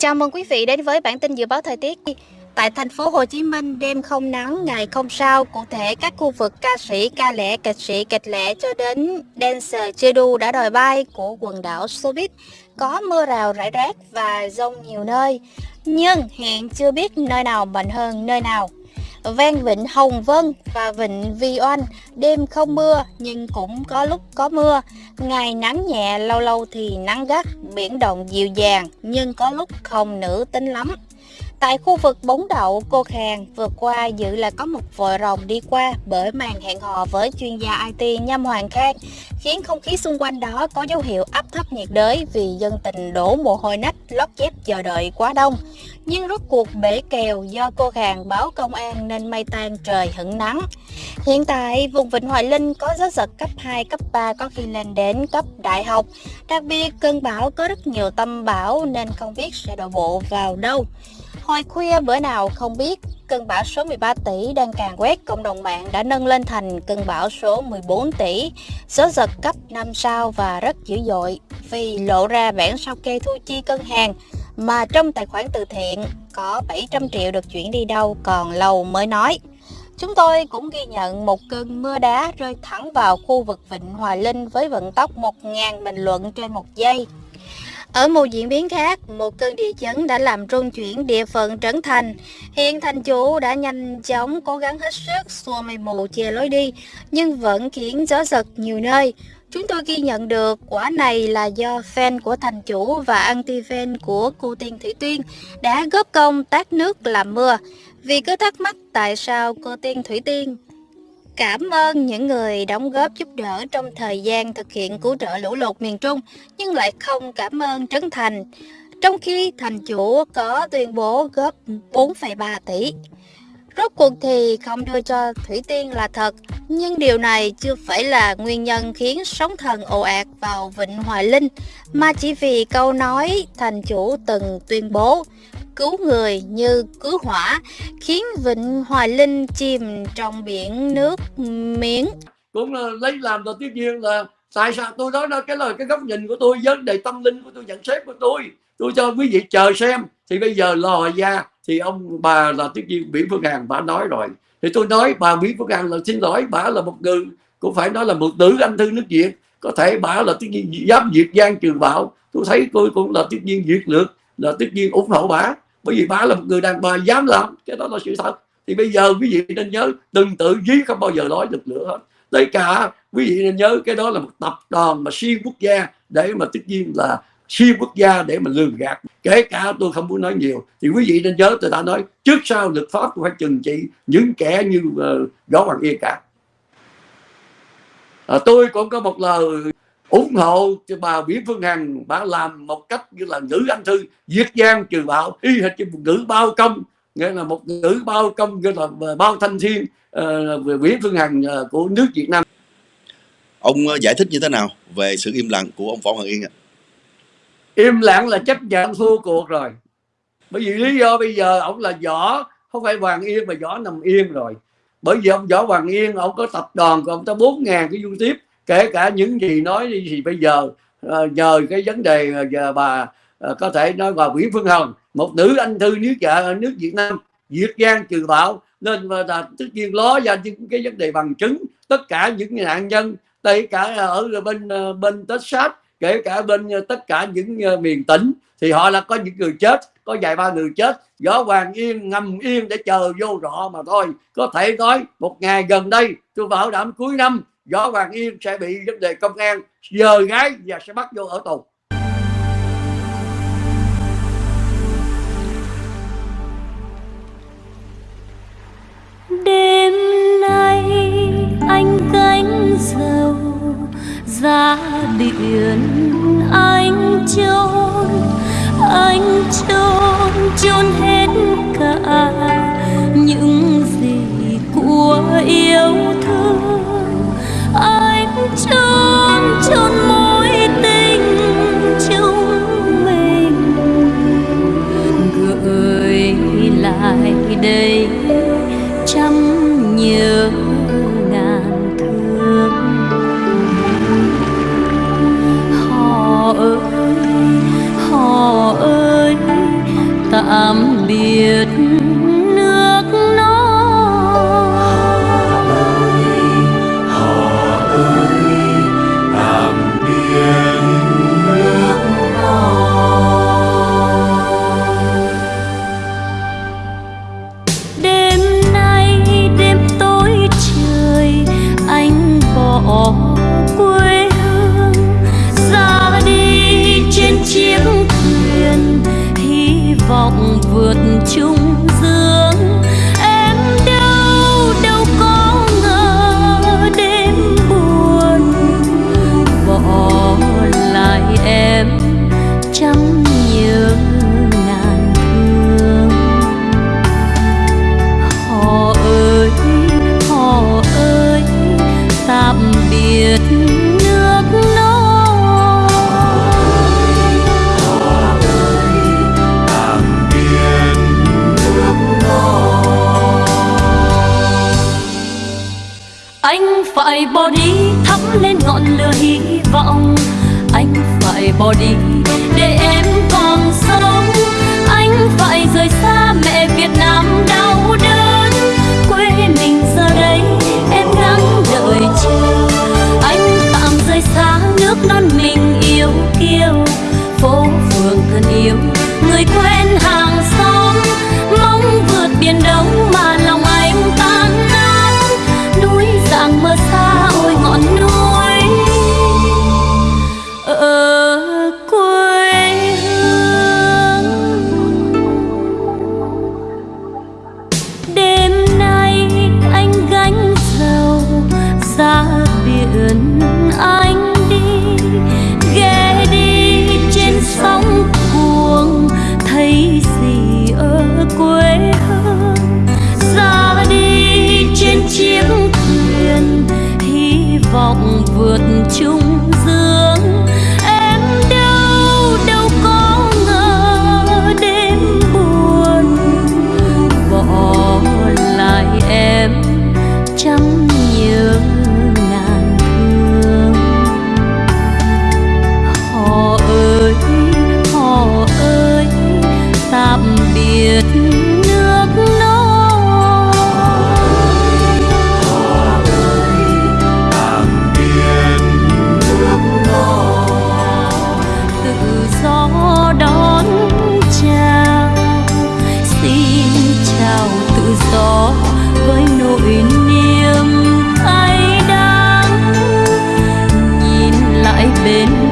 Chào mừng quý vị đến với bản tin dự báo thời tiết. Tại thành phố Hồ Chí Minh, đêm không nắng, ngày không sao. Cụ thể, các khu vực ca sĩ, ca lẻ, kịch sĩ, kịch lẻ cho đến dancer chưa đu đã đòi bay của quần đảo Sobit. Có mưa rào rải rác và rông nhiều nơi. Nhưng hiện chưa biết nơi nào mạnh hơn nơi nào. Ven vịnh Hồng Vân và vịnh Vi Oanh đêm không mưa nhưng cũng có lúc có mưa. Ngày nắng nhẹ lâu lâu thì nắng gắt, biển động dịu dàng nhưng có lúc không nữ tính lắm. Tại khu vực bóng đậu cô Khang vừa qua dự là có một vội rồng đi qua bởi màn hẹn hò với chuyên gia IT Nhâm Hoàng Khang khiến không khí xung quanh đó có dấu hiệu áp thấp nhiệt đới vì dân tình đổ mồ hôi nách lót dép chờ đợi quá đông. Nhưng rốt cuộc bể kèo do cô Khang báo công an nên mây tan trời hửng nắng. Hiện tại vùng Vịnh Hoài Linh có gió giật cấp 2, cấp 3 có khi lên đến cấp đại học. Đặc biệt cơn bão có rất nhiều tâm bão nên không biết sẽ đổ bộ vào đâu. Hồi khuya bữa nào không biết, cơn bão số 13 tỷ đang càng quét cộng đồng mạng đã nâng lên thành cơn bão số 14 tỷ, gió giật cấp 5 sao và rất dữ dội vì lộ ra bản sao kê thu chi cân hàng mà trong tài khoản từ thiện có 700 triệu được chuyển đi đâu còn lâu mới nói. Chúng tôi cũng ghi nhận một cơn mưa đá rơi thẳng vào khu vực Vịnh Hòa Linh với vận tốc 1.000 bình luận trên một giây. Ở một diễn biến khác, một cơn địa chấn đã làm rung chuyển địa phận Trấn Thành. Hiện thành chủ đã nhanh chóng cố gắng hết sức xua mây mù che lối đi, nhưng vẫn khiến gió giật nhiều nơi. Chúng tôi ghi nhận được quả này là do fan của thành chủ và anti-fan của cô Tiên Thủy Tuyên đã góp công tát nước làm mưa. Vì cứ thắc mắc tại sao cô Tiên Thủy Tiên Cảm ơn những người đóng góp giúp đỡ trong thời gian thực hiện cứu trợ lũ lụt miền Trung, nhưng lại không cảm ơn Trấn Thành, trong khi thành chủ có tuyên bố góp 4,3 tỷ. Rốt cuộc thì không đưa cho Thủy Tiên là thật, nhưng điều này chưa phải là nguyên nhân khiến sóng thần ồ ạt vào Vịnh Hoài Linh, mà chỉ vì câu nói thành chủ từng tuyên bố cứu người như cứu hỏa, khiến Vịnh Hoài Linh chìm trong biển nước miếng. Cũng là lấy làm đầu tiên nhiên là tại sao tôi nói đó cái lời cái góc nhìn của tôi vấn đề tâm linh của tôi nhận xét của tôi. Tôi cho quý vị chờ xem. Thì bây giờ lò ra thì ông bà là tiếp viên Nguyễn Phương Hằng bà nói rồi. Thì tôi nói bà Nguyễn Phương Hằng là xin lỗi bà là một người cũng phải nói là một nữ anh thư nước Việt. Có thể bà là tiếp viên giám diệt giang trường bạo tôi thấy tôi cũng là tiếp viên diệt lược là tất nhiên ủng hộ bà. Bởi vì bà là một người đàn bà dám làm cái đó là sự thật. Thì bây giờ quý vị nên nhớ đừng tự dí không bao giờ nói được nữa. Hết tất cả quý vị nên nhớ cái đó là một tập đoàn mà xuyên quốc gia để mà tất nhiên là xuyên quốc gia để mà lường gạt. Kể cả tôi không muốn nói nhiều. Thì quý vị nên nhớ tôi đã nói trước sau luật pháp phải trừng trị những kẻ như uh, Võ Hoàng Yên cả. À, tôi cũng có một lời ủng hộ cho bà Nguyễn Phương Hằng. Bà làm một cách như là nữ anh thư diệt giang trừ bạo y hệt như một nữ bao công. Nghĩa là một nữ bao công như là bao thanh thiên uh, Nguyễn Phương Hằng uh, của nước Việt Nam. Ông giải thích như thế nào về sự im lặng của ông Võ Hoàng Yên ạ? im lặng là chấp nhận thua cuộc rồi. Bởi vì lý do bây giờ ông là võ không phải Hoàng Yên mà võ nằm yên rồi. Bởi vì ông võ Hoàng Yên ông có tập đoàn của ông ta bốn ngàn cái du tiếp kể cả những gì nói đi thì bây giờ uh, nhờ cái vấn đề uh, bà uh, có thể nói bà Nguyễn Phương Hồng một nữ anh thư nước dạ nước Việt Nam diệt giang trừ bạo nên mà là tất nhiên ló ra những cái vấn đề bằng chứng. Tất cả những nạn nhân tất cả ở bên bên Texas kể cả bên tất cả những miền tỉnh thì họ là có những người chết có vài ba người chết. Võ hoàng yên ngầm yên để chờ vô rõ mà thôi. Có thể nói một ngày gần đây tôi bảo đảm cuối năm Võ Hoàng Yên sẽ bị vấn đề công an giờ gái và sẽ bắt vô ở tù. Đêm nay anh gánh dầu ra biển anh trốn anh trốn trốn hết cả thắp lên ngọn lửa hy vọng. Anh phải bỏ đi bên